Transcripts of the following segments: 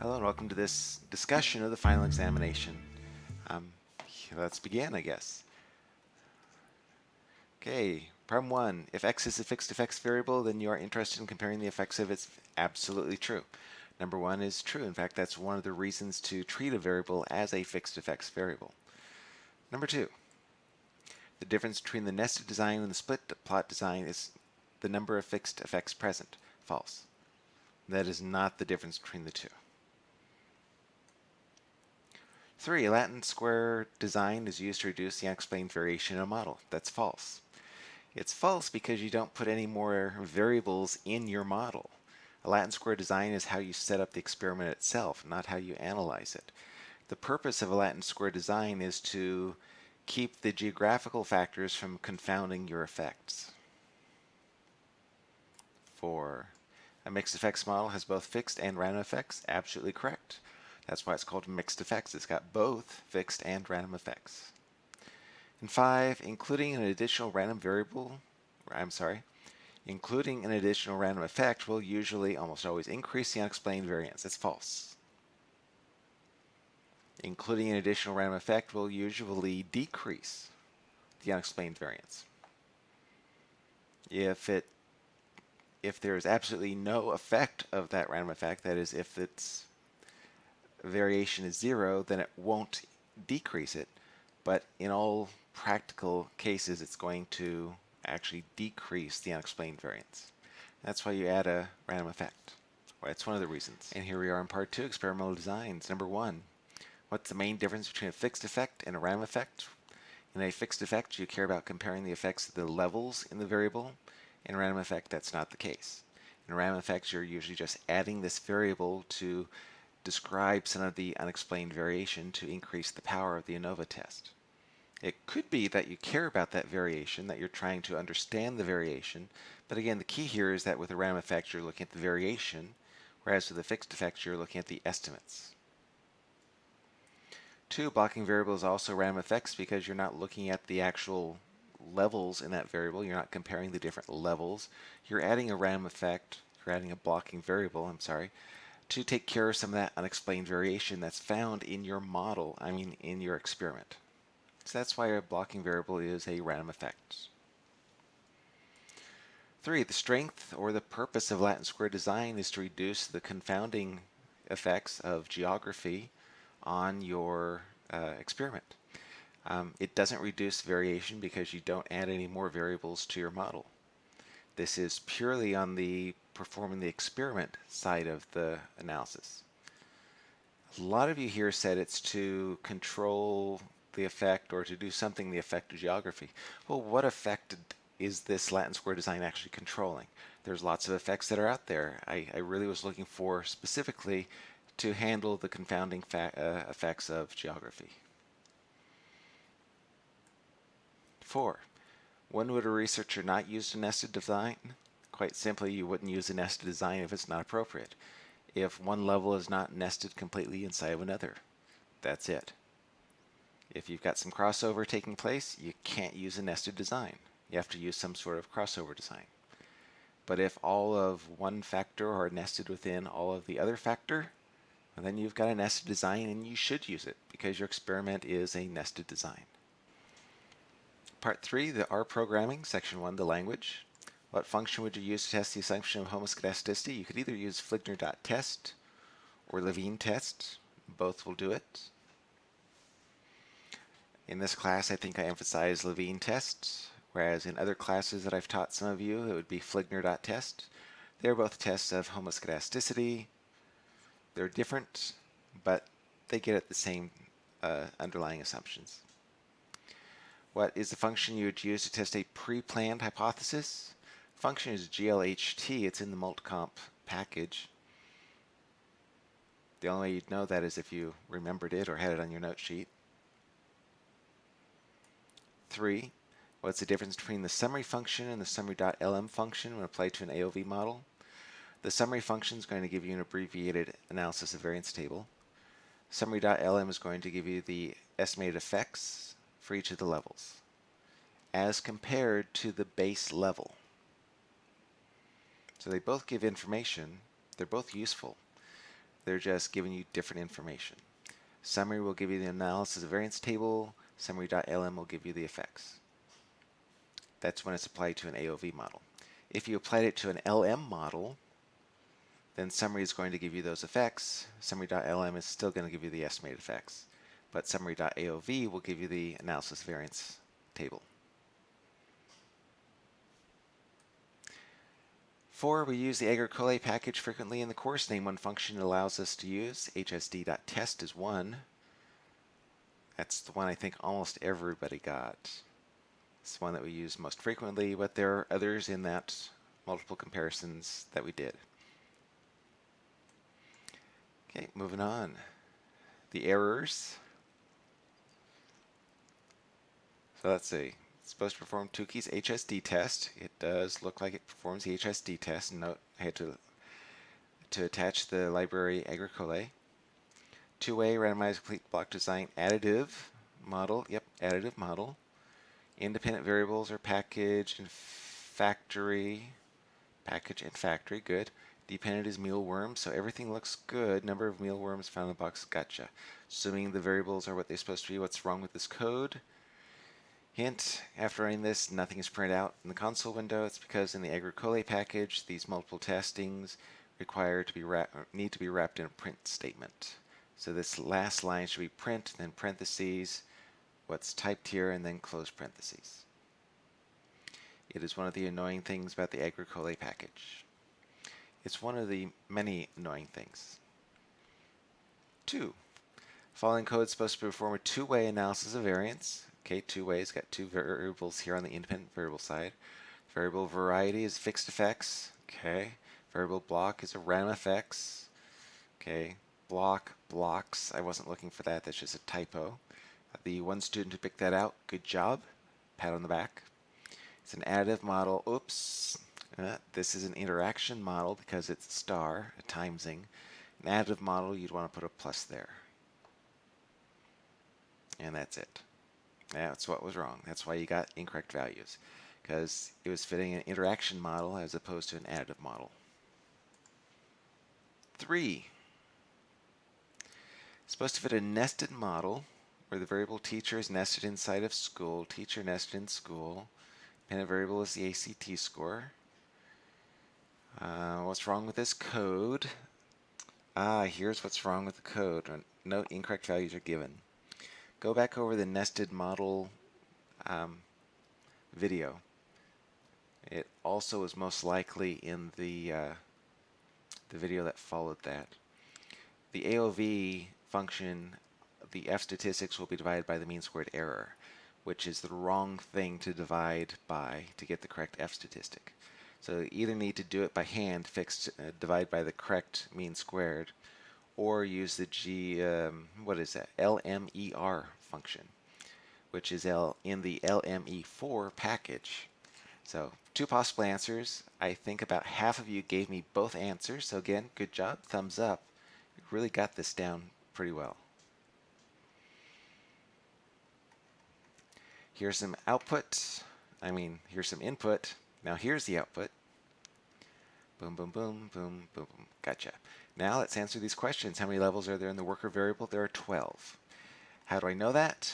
Hello and welcome to this discussion of the final examination. Um, let's begin, I guess. Okay, problem one. If x is a fixed effects variable, then you are interested in comparing the effects of its absolutely true. Number one is true. In fact, that's one of the reasons to treat a variable as a fixed effects variable. Number two. The difference between the nested design and the split plot design is the number of fixed effects present. False. That is not the difference between the two. Three, Latin square design is used to reduce the unexplained variation in a model. That's false. It's false because you don't put any more variables in your model. A Latin square design is how you set up the experiment itself, not how you analyze it. The purpose of a Latin square design is to keep the geographical factors from confounding your effects. Four, a mixed effects model has both fixed and random effects. Absolutely correct. That's why it's called mixed effects. It's got both fixed and random effects. And five, including an additional random variable, I'm sorry, including an additional random effect will usually almost always increase the unexplained variance. It's false. Including an additional random effect will usually decrease the unexplained variance. If it if there is absolutely no effect of that random effect, that is if it's variation is zero, then it won't decrease it. But in all practical cases, it's going to actually decrease the unexplained variance. That's why you add a random effect. Well, that's one of the reasons. And here we are in part two, experimental designs. Number one, what's the main difference between a fixed effect and a random effect? In a fixed effect, you care about comparing the effects of the levels in the variable. In a random effect, that's not the case. In a random effect, you're usually just adding this variable to describe some of the unexplained variation to increase the power of the ANOVA test. It could be that you care about that variation, that you're trying to understand the variation, but again, the key here is that with a random effect, you're looking at the variation, whereas with a fixed effect, you're looking at the estimates. Two, blocking variable is also random effects because you're not looking at the actual levels in that variable. You're not comparing the different levels. You're adding a random effect, you're adding a blocking variable, I'm sorry, to take care of some of that unexplained variation that's found in your model, I mean in your experiment. So that's why a blocking variable is a random effect. Three, the strength or the purpose of Latin square design is to reduce the confounding effects of geography on your uh, experiment. Um, it doesn't reduce variation because you don't add any more variables to your model. This is purely on the performing the experiment side of the analysis. A lot of you here said it's to control the effect or to do something the effect of geography. Well, what effect is this Latin square design actually controlling? There's lots of effects that are out there. I, I really was looking for specifically to handle the confounding uh, effects of geography. Four, when would a researcher not use a nested design? Quite simply, you wouldn't use a nested design if it's not appropriate. If one level is not nested completely inside of another, that's it. If you've got some crossover taking place, you can't use a nested design. You have to use some sort of crossover design. But if all of one factor are nested within all of the other factor, then you've got a nested design and you should use it because your experiment is a nested design. Part 3, the R programming, section 1, the language. What function would you use to test the assumption of homoscedasticity? You could either use Fligner.test or Levene test. Both will do it. In this class, I think I emphasize Levene test, whereas in other classes that I've taught some of you, it would be Fligner.test. They're both tests of homoscedasticity. They're different, but they get at the same uh, underlying assumptions. What is the function you would use to test a pre-planned hypothesis? function is glht. It's in the multcomp package. The only way you'd know that is if you remembered it or had it on your note sheet. Three, what's the difference between the summary function and the summary.lm function when applied to an AOV model? The summary function is going to give you an abbreviated analysis of variance table. Summary.lm is going to give you the estimated effects for each of the levels as compared to the base level. So they both give information. They're both useful. They're just giving you different information. Summary will give you the analysis of variance table. Summary.lm will give you the effects. That's when it's applied to an AOV model. If you applied it to an LM model, then summary is going to give you those effects. Summary.lm is still going to give you the estimated effects. But summary.aov will give you the analysis variance table. Four, we use the agricolae package frequently in the course. Name one function it allows us to use. hsd.test is one. That's the one I think almost everybody got. It's the one that we use most frequently, but there are others in that multiple comparisons that we did. Okay, moving on. The errors. So let's see. It's supposed to perform Tukey's HSD test. It does look like it performs the HSD test. Note I had to to attach the library agricolae. Two-way randomized complete block design additive model. Yep, additive model. Independent variables are package and factory. Package and factory, good. Dependent is mealworm, so everything looks good. Number of mealworms found in the box, gotcha. Assuming the variables are what they're supposed to be, what's wrong with this code? Hint, after running this, nothing is printed out in the console window. It's because in the agricolae package, these multiple testings require to be need to be wrapped in a print statement. So this last line should be print, then parentheses, what's typed here, and then close parentheses. It is one of the annoying things about the agricolae package. It's one of the many annoying things. Two, following code is supposed to perform a two-way analysis of variance. Okay, two ways, got two variables here on the independent variable side. Variable variety is fixed effects. Okay, variable block is a random effects. Okay, block, blocks, I wasn't looking for that, that's just a typo. The one student who picked that out, good job. Pat on the back. It's an additive model. Oops, uh, this is an interaction model because it's star, a timesing. An additive model, you'd want to put a plus there. And that's it. That's what was wrong. That's why you got incorrect values. Because it was fitting an interaction model as opposed to an additive model. Three. It's supposed to fit a nested model where the variable teacher is nested inside of school, teacher nested in school. Dependent variable is the ACT score. Uh, what's wrong with this code? Ah, here's what's wrong with the code. No incorrect values are given. Go back over the nested model um, video. It also is most likely in the uh, the video that followed that. The AOV function, the F statistics will be divided by the mean squared error, which is the wrong thing to divide by to get the correct F statistic. So you either need to do it by hand, fixed, uh, divide by the correct mean squared, or use the G, um, what is that, LMER function, which is L in the LME4 package. So two possible answers. I think about half of you gave me both answers. So again, good job, thumbs up. You really got this down pretty well. Here's some output. I mean, here's some input. Now here's the output. Boom, boom, boom, boom, boom, boom. Gotcha. Now let's answer these questions. How many levels are there in the worker variable? There are 12. How do I know that?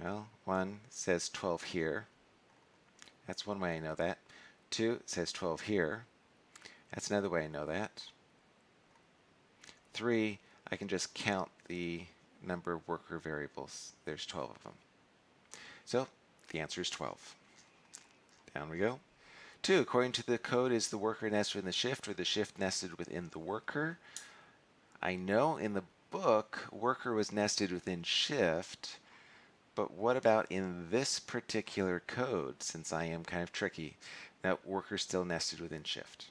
Well, one says 12 here. That's one way I know that. Two, says 12 here. That's another way I know that. Three, I can just count the number of worker variables. There's 12 of them. So the answer is 12. Down we go. Two, according to the code, is the worker nested in the shift or the shift nested within the worker? I know in the book, worker was nested within shift, but what about in this particular code, since I am kind of tricky, that worker still nested within shift?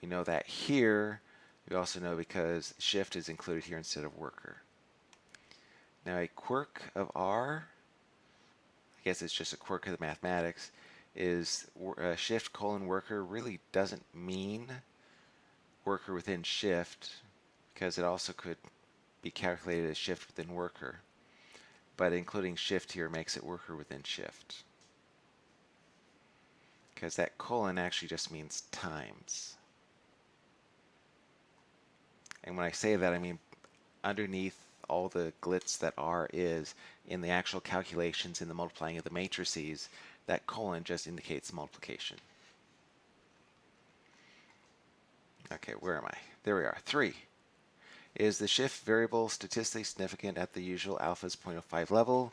We know that here, we also know because shift is included here instead of worker. Now a quirk of R I guess it's just a quirk of the mathematics, is uh, shift colon worker really doesn't mean worker within shift because it also could be calculated as shift within worker. But including shift here makes it worker within shift. Because that colon actually just means times. And when I say that, I mean underneath all the glitz that R is in the actual calculations in the multiplying of the matrices, that colon just indicates multiplication. Okay, where am I? There we are. 3. Is the shift variable statistically significant at the usual alpha's 0.05 level?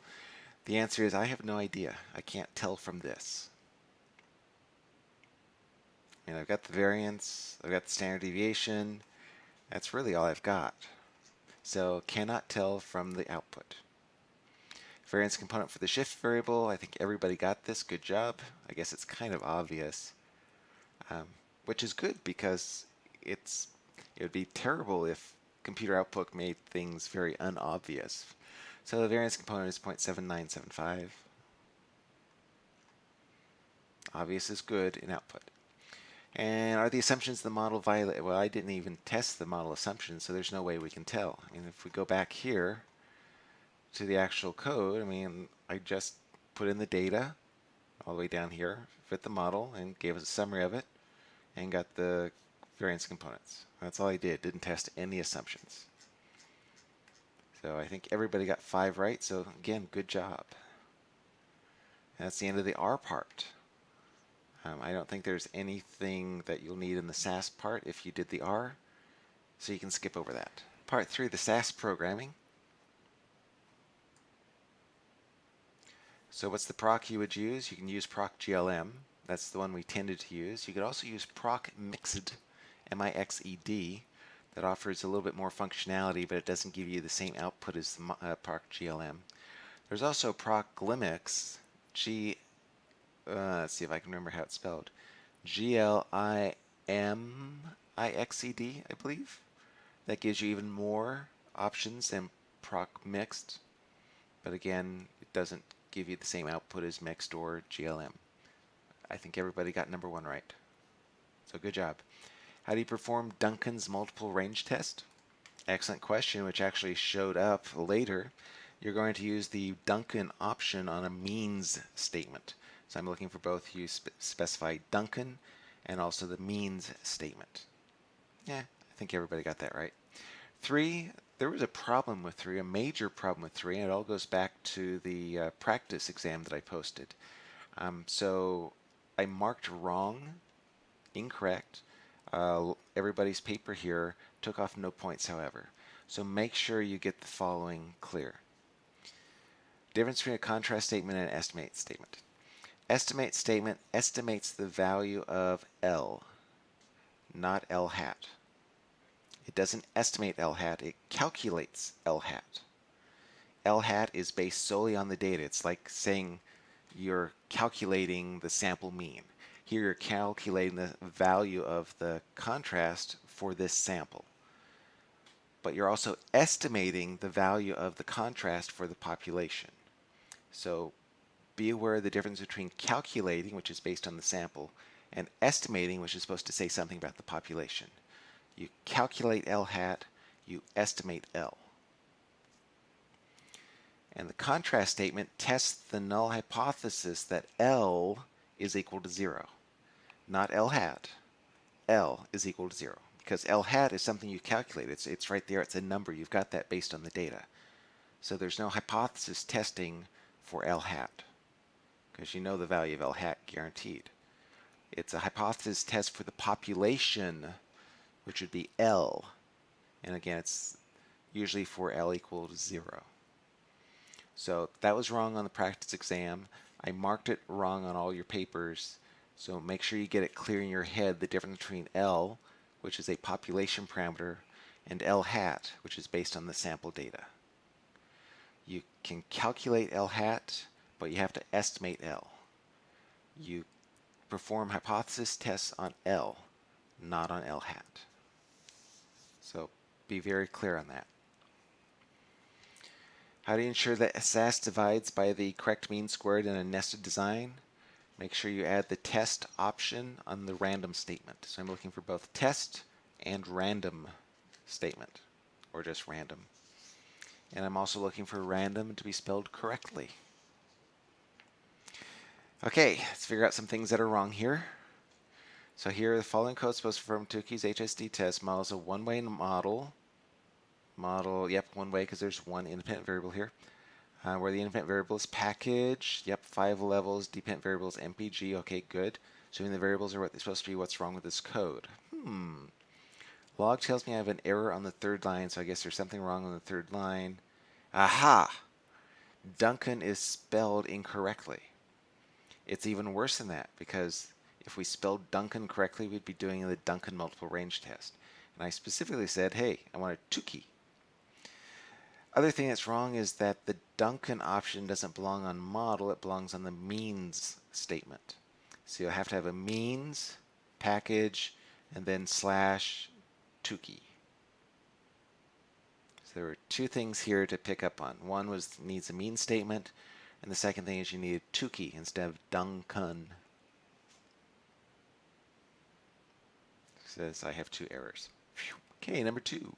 The answer is I have no idea. I can't tell from this. I mean, I've got the variance, I've got the standard deviation. That's really all I've got. So cannot tell from the output. Variance component for the shift variable. I think everybody got this. Good job. I guess it's kind of obvious, um, which is good because it's it would be terrible if computer output made things very unobvious. So the variance component is 0.7975. Obvious is good in output. And are the assumptions of the model violate? Well, I didn't even test the model assumptions, so there's no way we can tell. And if we go back here to the actual code, I mean, I just put in the data all the way down here, fit the model, and gave us a summary of it, and got the variance components. That's all I did, didn't test any assumptions. So I think everybody got five right, so again, good job. that's the end of the R part. Um, I don't think there's anything that you'll need in the SAS part if you did the R, so you can skip over that. Part 3, the SAS programming. So what's the proc you would use? You can use proc GLM. That's the one we tended to use. You could also use proc mixed M-I-X-E-D that offers a little bit more functionality, but it doesn't give you the same output as the uh, proc GLM. There's also proc GLIMMIX, G, uh, let's see if I can remember how it's spelled, G-L-I-M-I-X-E-D, I believe. That gives you even more options than proc mixed, but again, it doesn't give you the same output as mixed or GLM. I think everybody got number one right. So good job. How do you perform Duncan's multiple range test? Excellent question, which actually showed up later. You're going to use the Duncan option on a means statement. So I'm looking for both you spe specify Duncan and also the means statement. Yeah, I think everybody got that right. Three, there was a problem with three, a major problem with three, and it all goes back to the uh, practice exam that I posted. Um, so I marked wrong, incorrect, uh, everybody's paper here took off no points, however. So make sure you get the following clear. Difference between a contrast statement and an estimate statement. Estimate statement estimates the value of L, not L hat. It doesn't estimate L hat, it calculates L hat. L hat is based solely on the data. It's like saying you're calculating the sample mean. Here you're calculating the value of the contrast for this sample. But you're also estimating the value of the contrast for the population. So be aware of the difference between calculating, which is based on the sample, and estimating, which is supposed to say something about the population. You calculate L hat, you estimate L. And the contrast statement tests the null hypothesis that L is equal to zero not L hat, L is equal to 0. Because L hat is something you calculate. It's, it's right there. It's a number. You've got that based on the data. So there's no hypothesis testing for L hat because you know the value of L hat guaranteed. It's a hypothesis test for the population, which would be L. And again, it's usually for L equal to 0. So that was wrong on the practice exam. I marked it wrong on all your papers. So make sure you get it clear in your head the difference between L, which is a population parameter, and L hat, which is based on the sample data. You can calculate L hat, but you have to estimate L. You perform hypothesis tests on L, not on L hat. Be very clear on that. How do you ensure that SAS divides by the correct mean squared in a nested design? make sure you add the test option on the random statement. So I'm looking for both test and random statement, or just random. And I'm also looking for random to be spelled correctly. Okay, let's figure out some things that are wrong here. So here, the following code supposed to perform Tukey's HSD test models a one-way model Model, yep, one way because there's one independent variable here. Uh, where the independent variable is package, yep, five levels, dependent variable is MPG, okay, good. Assuming the variables are what they're supposed to be, what's wrong with this code? Hmm. Log tells me I have an error on the third line, so I guess there's something wrong on the third line. Aha! Duncan is spelled incorrectly. It's even worse than that, because if we spelled Duncan correctly, we'd be doing the Duncan multiple range test. And I specifically said, hey, I want a Tukey. Other thing that's wrong is that the Duncan option doesn't belong on model, it belongs on the means statement. So you'll have to have a means, package, and then slash Tukey. So there were two things here to pick up on. One was needs a means statement, and the second thing is you need Tukey instead of Duncan. Says I have two errors. Okay, number two.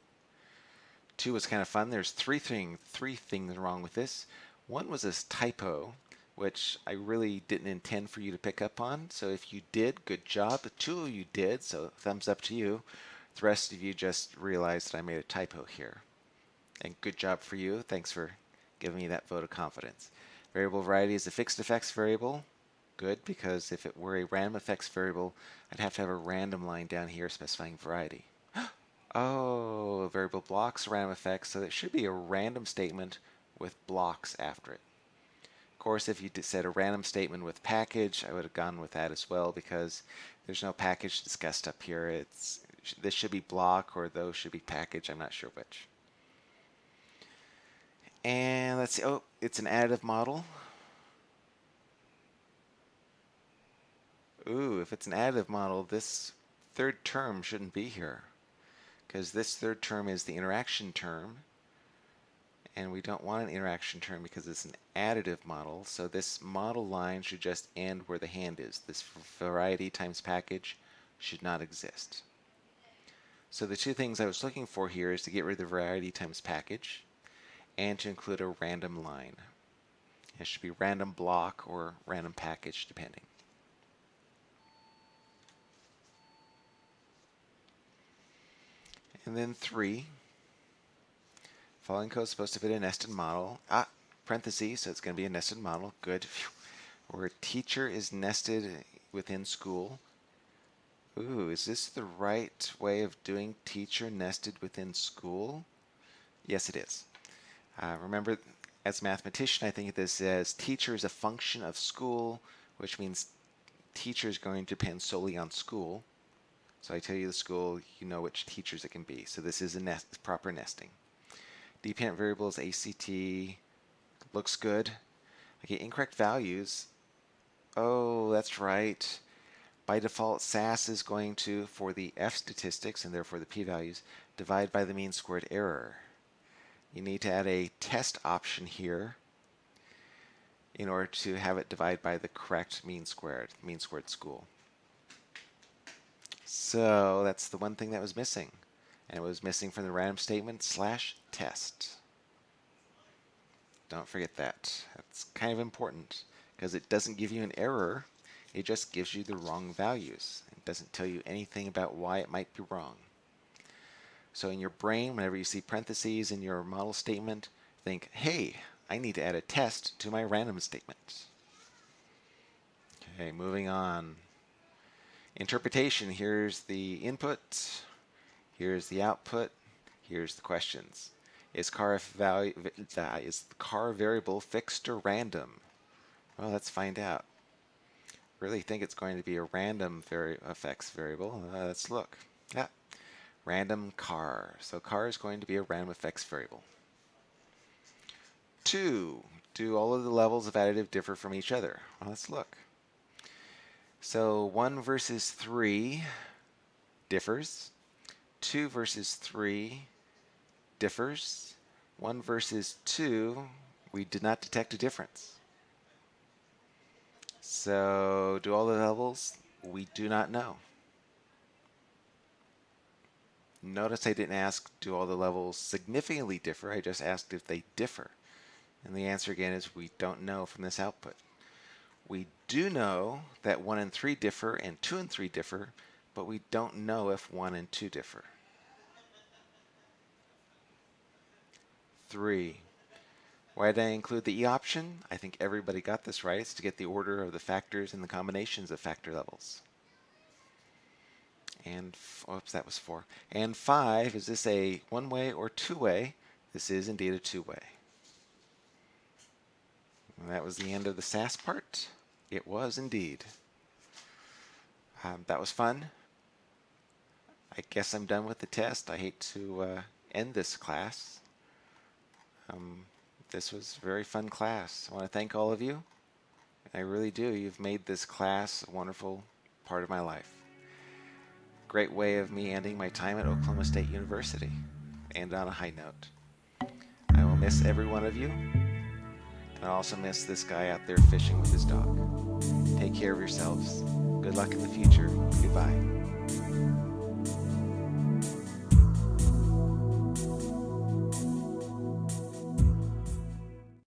Two was kind of fun. There's three thing, three things wrong with this. One was this typo, which I really didn't intend for you to pick up on. So if you did, good job. The two of you did, so thumbs up to you. The rest of you just realized that I made a typo here. And good job for you. Thanks for giving me that vote of confidence. Variable variety is a fixed effects variable. Good, because if it were a random effects variable, I'd have to have a random line down here specifying variety. Oh, variable blocks random effects, so it should be a random statement with blocks after it. Of course, if you said a random statement with package, I would have gone with that as well because there's no package discussed up here. It's This should be block or those should be package. I'm not sure which. And let's see. Oh, it's an additive model. Ooh, if it's an additive model, this third term shouldn't be here because this third term is the interaction term and we don't want an interaction term because it's an additive model. So this model line should just end where the hand is. This variety times package should not exist. So the two things I was looking for here is to get rid of the variety times package and to include a random line. It should be random block or random package depending And then three. Following code is supposed to fit a nested model. Ah, parentheses, so it's going to be a nested model. Good. Where teacher is nested within school. Ooh, is this the right way of doing teacher nested within school? Yes, it is. Uh, remember, as a mathematician, I think of this as teacher is a function of school, which means teacher is going to depend solely on school. So I tell you the school, you know which teachers it can be. So this is a nest, proper nesting. Dependent variables, ACT, looks good. Okay, incorrect values. Oh, that's right. By default, SAS is going to, for the F statistics, and therefore the p-values, divide by the mean squared error. You need to add a test option here in order to have it divide by the correct mean squared, mean squared school. So that's the one thing that was missing. And it was missing from the random statement slash test. Don't forget that. That's kind of important because it doesn't give you an error. It just gives you the wrong values. It doesn't tell you anything about why it might be wrong. So in your brain, whenever you see parentheses in your model statement, think, hey, I need to add a test to my random statement. Okay, moving on. Interpretation, here's the input, here's the output, here's the questions. Is car value is the car variable fixed or random? Well, let's find out. Really think it's going to be a random vari effects variable. Uh, let's look. Yeah, random car. So car is going to be a random effects variable. Two, do all of the levels of additive differ from each other? Well, let's look. So 1 versus 3 differs. 2 versus 3 differs. 1 versus 2, we did not detect a difference. So do all the levels? We do not know. Notice I didn't ask do all the levels significantly differ, I just asked if they differ. And the answer again is we don't know from this output. We do know that 1 and 3 differ and 2 and 3 differ, but we don't know if 1 and 2 differ. three. Why did I include the E option? I think everybody got this right. It's to get the order of the factors and the combinations of factor levels. And, oops, that was four. And five, is this a one-way or two-way? This is indeed a two-way. That was the end of the SAS part. It was indeed. Um, that was fun. I guess I'm done with the test. I hate to uh, end this class. Um, this was a very fun class. I want to thank all of you. I really do. You've made this class a wonderful part of my life. Great way of me ending my time at Oklahoma State University. And on a high note. I will miss every one of you. And I also miss this guy out there fishing with his dog. Take care of yourselves. Good luck in the future. Goodbye.